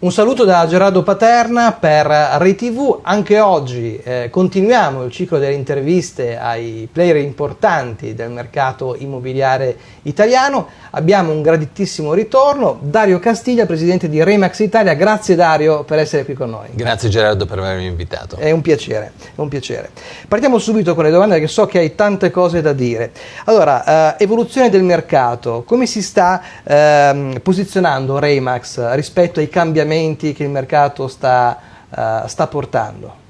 Un saluto da Gerardo Paterna per Rai TV. Anche oggi eh, continuiamo il ciclo delle interviste ai player importanti del mercato immobiliare italiano. Abbiamo un graditissimo ritorno. Dario Castiglia, presidente di Remax Italia. Grazie Dario per essere qui con noi. Grazie Gerardo per avermi invitato. È un piacere, è un piacere. Partiamo subito con le domande perché so che hai tante cose da dire. Allora, eh, evoluzione del mercato. Come si sta eh, posizionando Remax rispetto ai cambiamenti che il mercato sta, uh, sta portando?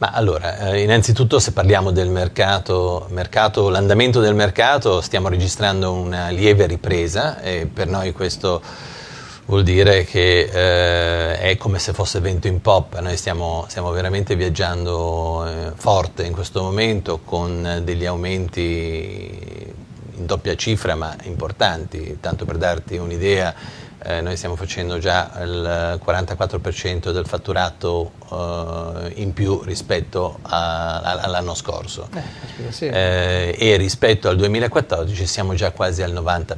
Ma allora, eh, innanzitutto se parliamo del mercato, mercato l'andamento del mercato, stiamo registrando una lieve ripresa e per noi questo vuol dire che eh, è come se fosse vento in poppa, noi stiamo, stiamo veramente viaggiando eh, forte in questo momento con degli aumenti in doppia cifra ma importanti, tanto per darti un'idea eh, noi stiamo facendo già il 44% del fatturato eh, in più rispetto all'anno scorso eh, sì. Eh, e rispetto al 2014 siamo già quasi al 90%.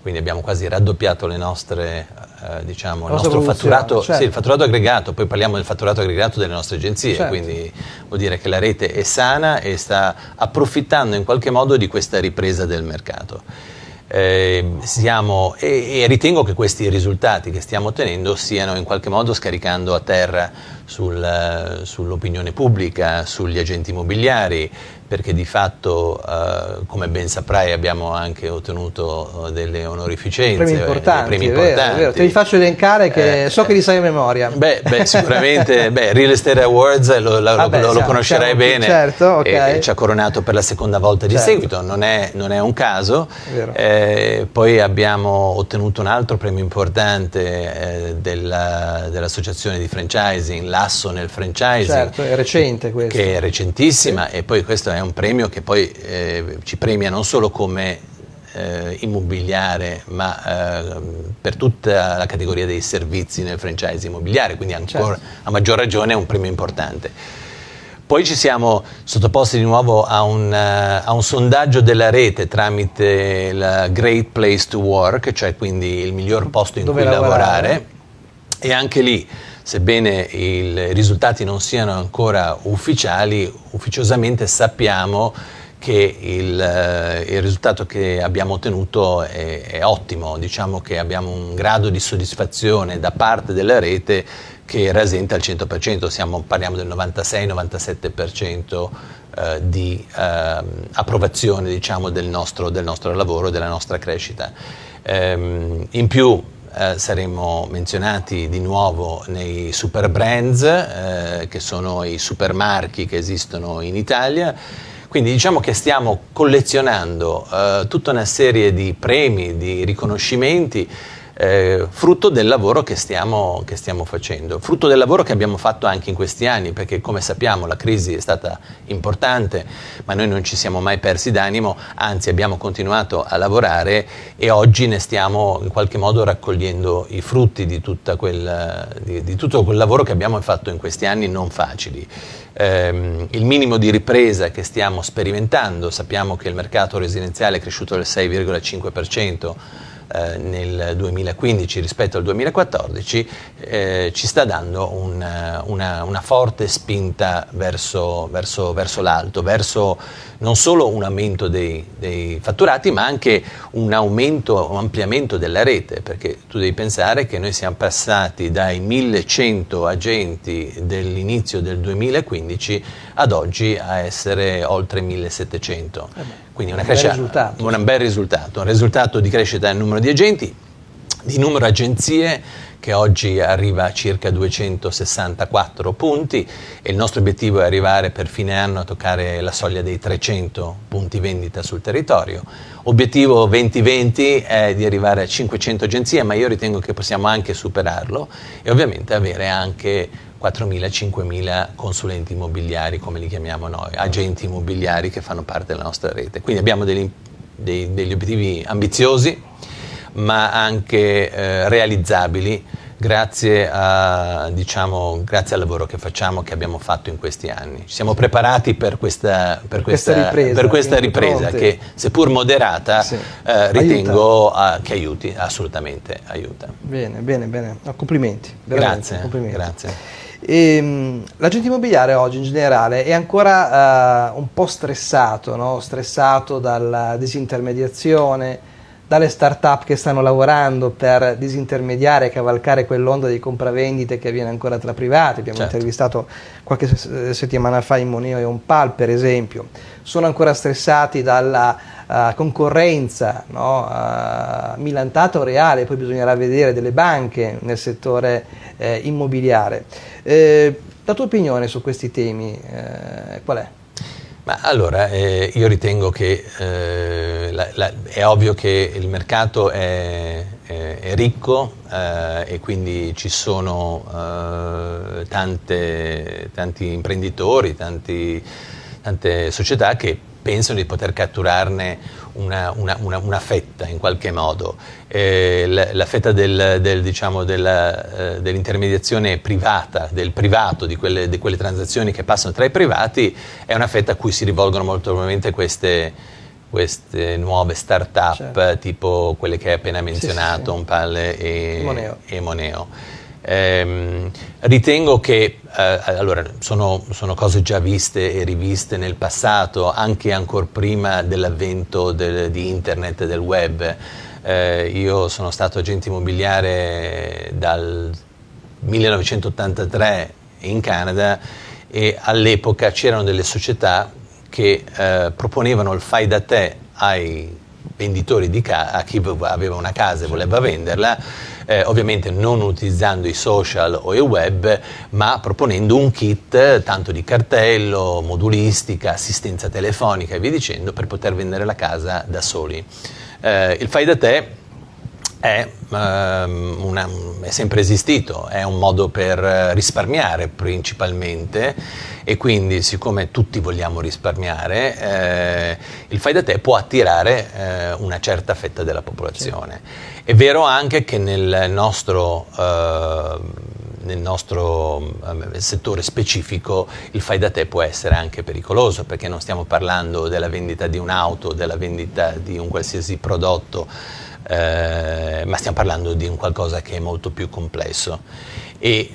Quindi abbiamo quasi raddoppiato le nostre, eh, diciamo, il nostro fatturato, certo. sì, il fatturato aggregato, poi parliamo del fatturato aggregato delle nostre agenzie, certo. quindi vuol dire che la rete è sana e sta approfittando in qualche modo di questa ripresa del mercato. Eh, siamo, e, e, ritengo che questi risultati che stiamo ottenendo stiano in qualche modo scaricando a terra sul, sull'opinione pubblica, sugli agenti immobiliari, perché di fatto, eh, come ben saprai, abbiamo anche ottenuto eh, delle onorificenze. Premi eh, importanti, premi importanti. Vero, vero. Te li faccio elencare che eh, so che li sai a memoria. Beh, beh sicuramente, beh, Real Estate Awards lo, lo, ah beh, lo, lo conoscerai bene, certo, okay. e, e, ci ha coronato per la seconda volta di certo. seguito, non è, non è, un caso. Eh, poi abbiamo ottenuto un altro premio importante eh, dell'associazione di franchising, l'asso nel franchising. Certo, è recente questo. Che è recentissima sì. e poi questo è un premio che poi eh, ci premia non solo come eh, immobiliare ma eh, per tutta la categoria dei servizi nel franchise immobiliare, quindi ancora, certo. a maggior ragione è un premio importante. Poi ci siamo sottoposti di nuovo a un, uh, a un, sondaggio della rete tramite la Great Place to Work, cioè quindi il miglior posto in Dove cui lavorare. lavorare. E anche lì sebbene i risultati non siano ancora ufficiali, ufficiosamente sappiamo che il, eh, il, risultato che abbiamo ottenuto è, è, ottimo, diciamo che abbiamo un grado di soddisfazione da parte della rete che rasenta il 100%, Siamo, parliamo del 96-97% eh, di eh, approvazione diciamo, del, nostro, del, nostro, lavoro, della nostra crescita. Ehm, in più eh, saremo menzionati di nuovo nei super brands, eh, che sono i supermarchi che esistono in Italia. Quindi diciamo che stiamo collezionando eh, tutta una serie di premi, di riconoscimenti eh, frutto del lavoro che stiamo, che stiamo, facendo, frutto del lavoro che abbiamo fatto anche in questi anni, perché come sappiamo la crisi è stata importante, ma noi non ci siamo mai persi d'animo, anzi abbiamo continuato a lavorare e oggi ne stiamo in qualche modo raccogliendo i frutti di, quel, di, di tutto quel lavoro che abbiamo fatto in questi anni non facili. Eh, il minimo di ripresa che stiamo sperimentando, sappiamo che il mercato residenziale è cresciuto del 6,5%, eh, nel 2015 rispetto al 2014 eh, ci sta dando un, una, una, forte spinta verso, verso, verso l'alto, verso non solo un aumento dei, dei, fatturati ma anche un aumento, un ampliamento della rete perché tu devi pensare che noi siamo passati dai 1100 agenti dell'inizio del 2015 ad oggi a essere oltre 1700. Eh quindi una un crescita, bel risultato. un bel risultato, un risultato di crescita del numero di agenti, di numero agenzie che oggi arriva a circa 264 punti e il nostro obiettivo è arrivare per fine anno a toccare la soglia dei 300 punti vendita sul territorio. Obiettivo 2020 è di arrivare a 500 agenzie, ma io ritengo che possiamo anche superarlo e ovviamente avere anche 4.000-5.000 consulenti immobiliari, come li chiamiamo noi, agenti immobiliari che fanno parte della nostra rete. Quindi abbiamo degli, dei, degli obiettivi ambiziosi, ma anche eh, realizzabili grazie, a, diciamo, grazie, al lavoro che facciamo, che abbiamo fatto in questi anni. Ci siamo preparati per questa, per questa, questa ripresa, per questa ripresa che, seppur moderata, sì. eh, ritengo a, che aiuti, assolutamente aiuta. Bene, bene, bene. No, complimenti. Grazie, complimenti. grazie. Ehm, l'agente immobiliare oggi in generale è ancora uh, un po' stressato, no? stressato dalla disintermediazione, dalle start-up che stanno lavorando per disintermediare e cavalcare quell'onda di compravendite che avviene ancora tra privati. Abbiamo certo. intervistato qualche settimana fa in Moneo e Onpal, per esempio. Sono ancora stressati dalla uh, concorrenza no? uh, milantata o reale, poi bisognerà vedere delle banche nel settore eh, immobiliare. Eh, la tua opinione su questi temi eh, qual è? Ma allora, eh, io ritengo che eh, la, la, è ovvio che il mercato è, è, è ricco eh, e quindi ci sono eh, tante, tanti imprenditori, tanti, tante società che pensano di poter catturarne una, una, una, una fetta in qualche modo. Eh, la, la, fetta del, del, diciamo, eh, dell'intermediazione privata, del privato, di quelle, di quelle, transazioni che passano tra i privati, è una fetta a cui si rivolgono molto probabilmente queste, queste nuove start-up, certo. tipo quelle che hai appena menzionato, sì, sì, sì. Unpalle e Moneo. E Moneo. Eh, ritengo che eh, allora, sono, sono, cose già viste e riviste nel passato, anche ancora prima dell'avvento del, di internet e del web. Eh, io sono stato agente immobiliare dal 1983 in Canada e all'epoca c'erano delle società che eh, proponevano il fai da te ai venditori di casa, a chi aveva una casa e voleva venderla eh, ovviamente non utilizzando i social o il web, ma proponendo un kit tanto di cartello, modulistica, assistenza telefonica e via dicendo per poter vendere la casa da soli. Eh, il fai da te è, um, una, è, sempre esistito, è un modo per risparmiare principalmente e quindi siccome tutti vogliamo risparmiare, eh, il fai da te può attirare eh, una certa fetta della popolazione. Sì. È vero anche che nel nostro... Uh, nel nostro um, settore specifico il fai da te può essere anche pericoloso perché non stiamo parlando della vendita di un'auto, della vendita di un qualsiasi prodotto eh, ma stiamo parlando di un qualcosa che è molto più complesso. E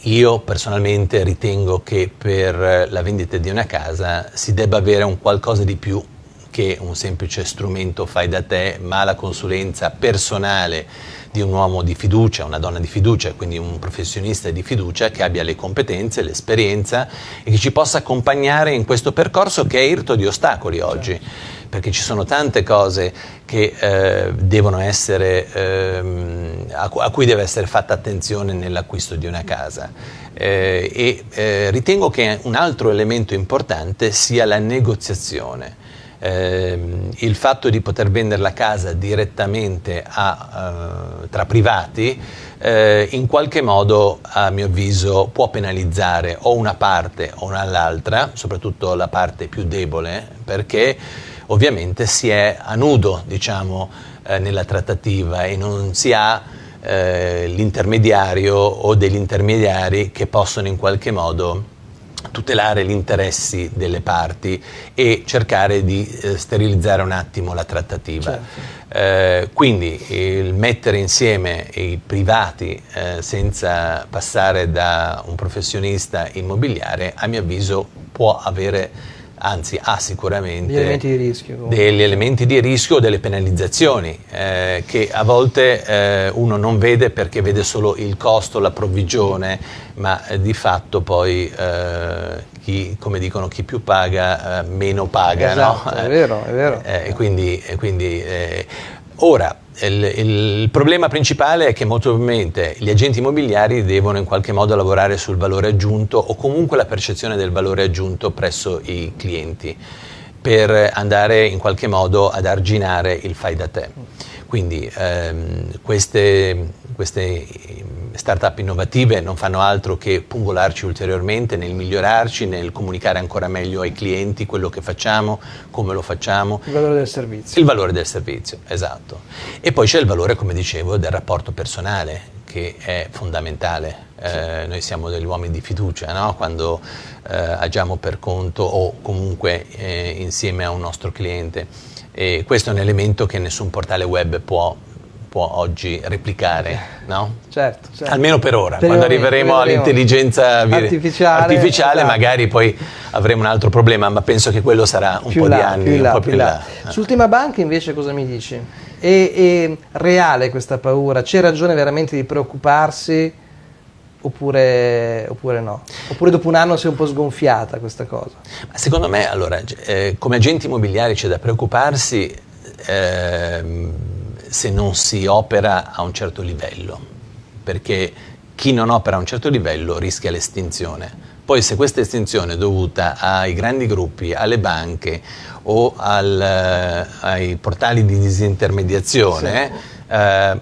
io personalmente ritengo che per la vendita di una casa si debba avere un qualcosa di più che un semplice strumento fai da te, ma la consulenza personale di un uomo di fiducia, una donna di fiducia, quindi un professionista di fiducia che abbia le competenze, l'esperienza e che ci possa accompagnare in questo percorso che è irto di ostacoli oggi. Perché ci sono tante cose che, eh, essere, ehm, a, a, cui deve essere fatta attenzione nell'acquisto di una casa. Eh, e eh, ritengo che un altro elemento importante sia la negoziazione. Eh, il fatto di poter vendere la casa direttamente a, uh, tra privati eh, in qualche modo a mio avviso può penalizzare o una parte o l'altra, soprattutto la parte più debole perché ovviamente si è a nudo diciamo, eh, nella trattativa e non si ha eh, l'intermediario o degli intermediari che possono in qualche modo tutelare gli interessi delle parti e cercare di eh, sterilizzare un attimo la trattativa. Certo. Eh, quindi il mettere insieme i privati eh, senza passare da un professionista immobiliare a mio avviso può avere anzi ha sicuramente degli elementi di rischio, degli elementi di rischio o delle penalizzazioni eh, che a volte eh, uno non vede perché vede solo il costo, la provvigione, ma eh, di fatto poi eh, chi, come dicono, chi più paga eh, meno paga. Esatto, no? è vero, è vero. Eh, e quindi, e quindi ora il, il, problema principale è che molto probabilmente gli agenti immobiliari devono in qualche modo lavorare sul valore aggiunto o comunque la percezione del valore aggiunto presso i clienti per andare in qualche modo ad arginare il fai da te. Quindi ehm, queste, queste start-up innovative non fanno altro che pungolarci ulteriormente nel migliorarci, nel comunicare ancora meglio ai clienti quello che facciamo, come lo facciamo. Il valore del servizio. Il valore del servizio, esatto. E poi c'è il valore, come dicevo, del rapporto personale, che è fondamentale. Eh, noi siamo degli uomini di fiducia no? quando eh, agiamo per conto o comunque eh, insieme a un nostro cliente. E questo è un elemento che nessun portale web può può oggi replicare, no? Certo, certo. Almeno per ora, per quando arriveremo all'intelligenza artificiale, artificiale esatto. magari poi avremo un altro problema, ma penso che quello sarà un più po' là, di anni, più là, un po' più, più là. là. Sull'ultima banca invece cosa mi dici? È, è reale questa paura? C'è ragione veramente di preoccuparsi? Oppure, oppure, no? Oppure dopo un anno si è un po' sgonfiata questa cosa? Secondo me, allora, eh, come agenti immobiliari c'è da preoccuparsi eh, se non si opera a un certo livello, perché chi non opera a un certo livello rischia l'estinzione. Poi se questa estinzione è dovuta ai grandi gruppi, alle banche o al, eh, ai portali di disintermediazione, sì. eh,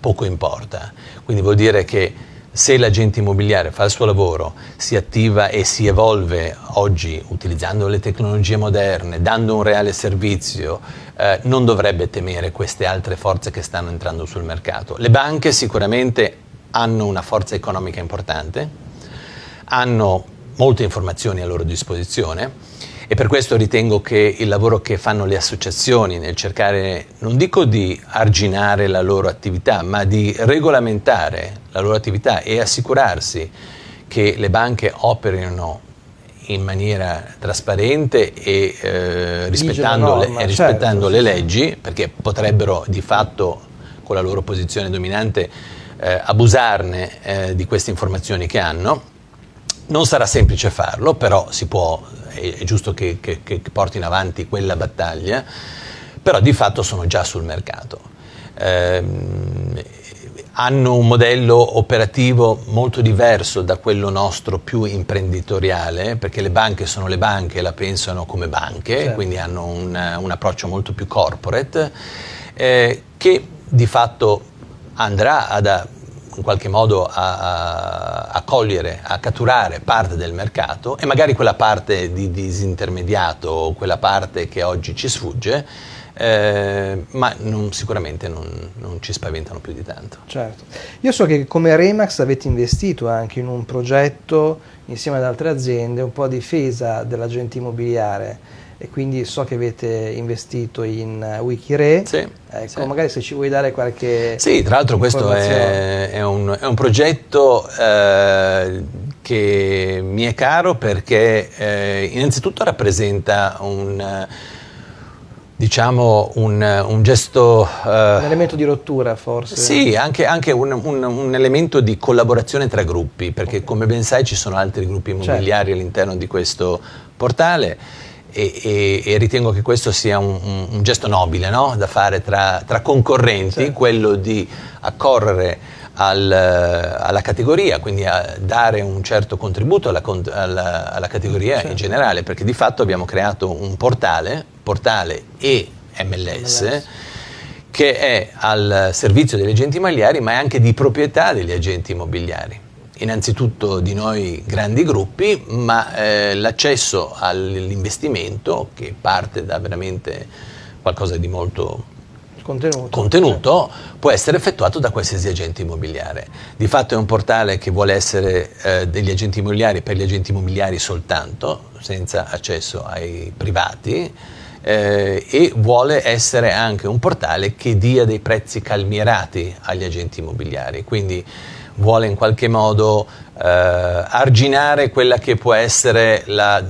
poco importa. Quindi vuol dire che se l'agente immobiliare fa il suo lavoro, si attiva e si evolve oggi utilizzando le tecnologie moderne, dando un reale servizio, eh, non dovrebbe temere queste altre forze che stanno entrando sul mercato. Le banche sicuramente hanno una forza economica importante, hanno molte informazioni a loro disposizione e per questo ritengo che il lavoro che fanno le associazioni nel cercare, non dico di arginare la loro attività, ma di regolamentare la loro attività e assicurarsi che le banche operino in maniera trasparente e eh, rispettando, norma, le, rispettando certo, le, leggi, perché potrebbero di fatto con la loro posizione dominante eh, abusarne eh, di queste informazioni che hanno. Non sarà semplice farlo, però si può è, giusto che, che, che portino avanti quella battaglia, però di fatto sono già sul mercato. Eh, hanno un modello operativo molto diverso da quello nostro più imprenditoriale, perché le banche sono le banche la pensano come banche, certo. quindi hanno un, un, approccio molto più corporate, eh, che di fatto andrà ad, in qualche modo a, a, cogliere, a catturare parte del mercato e magari quella parte di disintermediato o quella parte che oggi ci sfugge, eh, ma non, sicuramente non, non, ci spaventano più di tanto. Certo. Io so che come Remax avete investito anche in un progetto insieme ad altre aziende un po' a difesa dell'agente immobiliare e quindi so che avete investito in uh, Wikire. Sì, ecco, sì. magari se ci vuoi dare qualche. Sì, tra l'altro questo è, è, un, è, un, progetto eh, che mi è caro perché eh, innanzitutto rappresenta un diciamo un, un gesto... Uh, un elemento di rottura forse? Sì, anche, anche un, un, un, elemento di collaborazione tra gruppi, perché okay. come ben sai ci sono altri gruppi immobiliari certo. all'interno di questo portale e, e, e, ritengo che questo sia un, gesto nobile no? da fare tra, tra concorrenti, sì. quello di accorrere al, alla categoria, quindi a dare un certo contributo alla, alla, alla categoria certo. in generale, perché di fatto abbiamo creato un portale, portale e MLS, MLS, che è al servizio degli agenti immobiliari, ma è anche di proprietà degli agenti immobiliari. Innanzitutto di noi grandi gruppi, ma eh, l'accesso all'investimento, che parte da veramente qualcosa di molto contenuto, contenuto può essere effettuato da qualsiasi agente immobiliare. Di fatto è un portale che vuole essere eh, degli agenti immobiliari per gli agenti immobiliari soltanto, senza accesso ai privati, eh, e vuole essere anche un portale che dia dei prezzi calmierati agli agenti immobiliari. Quindi vuole in qualche modo eh, arginare quella che può essere la,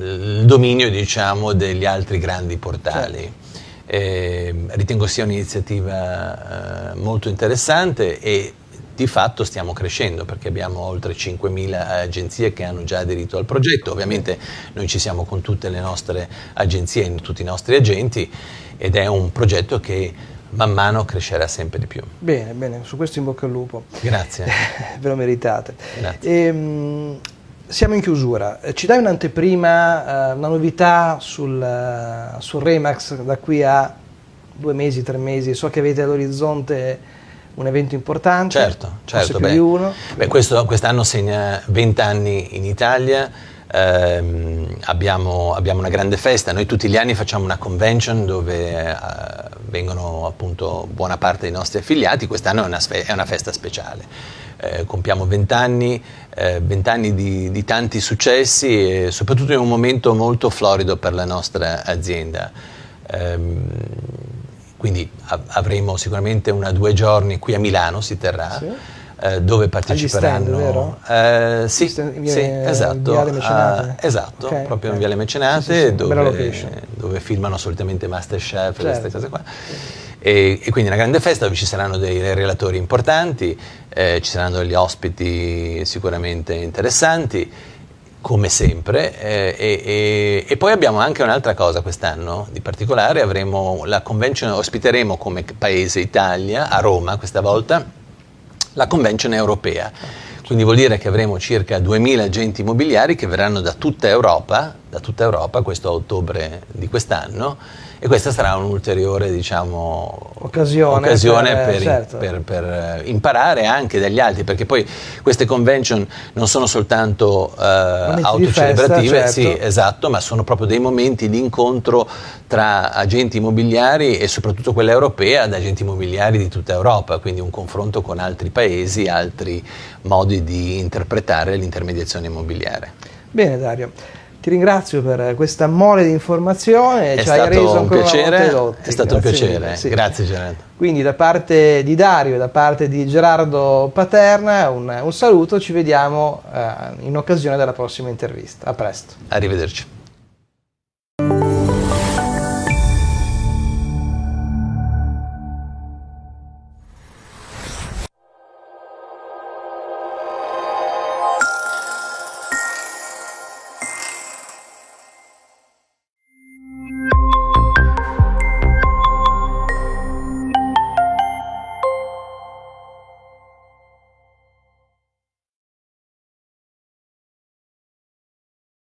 il dominio diciamo, degli altri grandi portali. Certo. Eh, ritengo sia un'iniziativa eh, molto interessante e di fatto stiamo crescendo perché abbiamo oltre 5.000 agenzie che hanno già aderito al progetto, ovviamente noi ci siamo con tutte le nostre agenzie e tutti i nostri agenti ed è un progetto che man mano crescerà sempre di più. Bene, bene, su questo in bocca al lupo. Grazie. Ve lo meritate. Grazie. Ehm, siamo in chiusura, ci dai un'anteprima, uh, una novità sul, uh, sul Remax da qui a due mesi, tre mesi? So che avete all'orizzonte un evento importante, certo, certo. Beh, beh, questo, quest'anno segna 20 anni in Italia, ehm, abbiamo, abbiamo, una grande festa, noi tutti gli anni facciamo una convention dove eh, vengono appunto buona parte dei nostri affiliati, quest'anno è una, è una festa speciale. Eh, compiamo vent'anni, eh, vent'anni di, di, tanti successi e soprattutto in un momento molto florido per la nostra azienda. Ehm, quindi avremo sicuramente una due giorni qui a Milano, si terrà. Sì eh, dove parteciperanno. Stand, eh, sì, via, sì, esatto. Uh, esatto, okay, proprio okay. in Viale Mecenate, sì, sì, dove, dove, filmano solitamente Masterchef certo. e queste cose qua. E, e, quindi una grande festa dove ci saranno dei relatori importanti, eh, ci saranno degli ospiti sicuramente interessanti come sempre, eh, e, e, e, poi abbiamo anche un'altra cosa quest'anno di particolare, avremo la convention, ospiteremo come paese Italia a Roma questa volta la Convention europea. Quindi vuol dire che avremo circa 2.000 agenti immobiliari che verranno da tutta Europa, da tutta Europa questo ottobre di quest'anno e questa sarà un'ulteriore diciamo, occasione, occasione per, per, certo. per, per, eh, imparare anche dagli altri, perché poi queste convention non sono soltanto uh, autocelebrative, certo. sì, esatto, ma sono proprio dei momenti di incontro tra agenti immobiliari e soprattutto quella europea ad agenti immobiliari di tutta Europa, quindi un confronto con altri paesi, altri modi di interpretare l'intermediazione immobiliare. Bene Dario. Ti ringrazio per questa mole di informazione, è ci hai reso ancora piacere, È stato Grazie un piacere, sì. grazie Gerardo. Quindi da parte di Dario e da parte di Gerardo Paterna un, un saluto, ci vediamo eh, in occasione della prossima intervista. A presto. Arrivederci.